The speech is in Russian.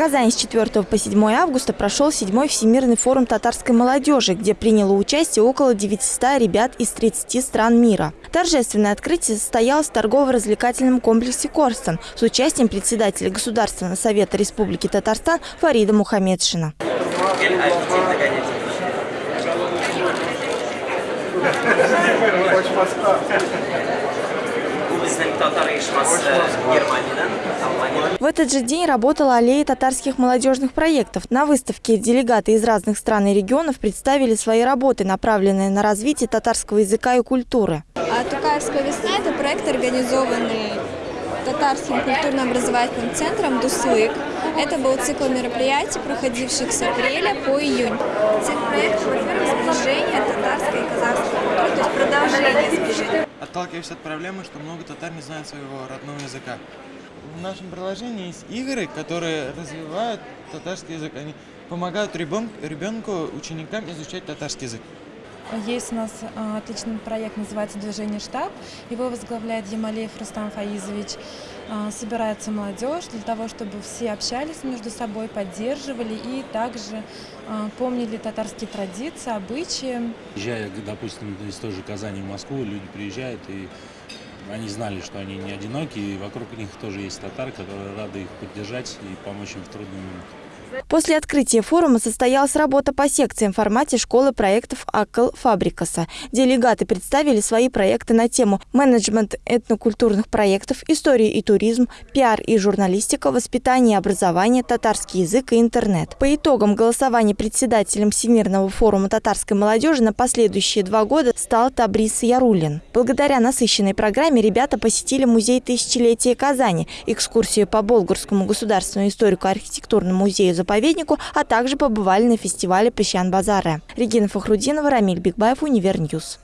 Казани с 4 по 7 августа прошел 7 Всемирный форум татарской молодежи, где приняло участие около 900 ребят из 30 стран мира. Торжественное открытие состоялось в торгово-развлекательном комплексе «Корстон» с участием председателя Государственного совета Республики Татарстан Фарида Мухаммедшина. В этот же день работала аллея татарских молодежных проектов. На выставке делегаты из разных стран и регионов представили свои работы, направленные на развитие татарского языка и культуры. А Тукаевская весна – это проект, организованный татарским культурно-образовательным центром «Дуслык». Это был цикл мероприятий, проходивших с апреля по июнь. Цель проекта, во-первых, сближение татарской и казахской культуры, то есть продолжение сближения. Отталкиваясь от проблемы, что много татар не знают своего родного языка. В нашем приложении есть игры, которые развивают татарский язык. Они помогают ребенку, ученикам изучать татарский язык. Есть у нас а, отличный проект, называется «Движение штаб». Его возглавляет Ямалеев Рустам Фаизович. А, собирается молодежь для того, чтобы все общались между собой, поддерживали и также а, помнили татарские традиции, обычаи. Приезжая, допустим, из той же Казани в Москву, люди приезжают и они знали, что они не одиноки, и вокруг них тоже есть татары, которые рады их поддержать и помочь им в трудный момент. После открытия форума состоялась работа по секциям в формате школы проектов АКЛ Фабрикаса. Делегаты представили свои проекты на тему менеджмент этнокультурных проектов, история и туризм, пиар и журналистика, воспитание и образование, татарский язык и интернет. По итогам голосования председателем Всемирного форума татарской молодежи на последующие два года стал Табрис Ярулин. Благодаря насыщенной программе ребята посетили музей тысячелетия Казани, экскурсию по Болгарскому государственному историко-архитектурному музею заповеднику, а также побывали на фестивале Песчан-Базаре. Регина Фахрудинова, Рамиль Бигбаев, Универньюз.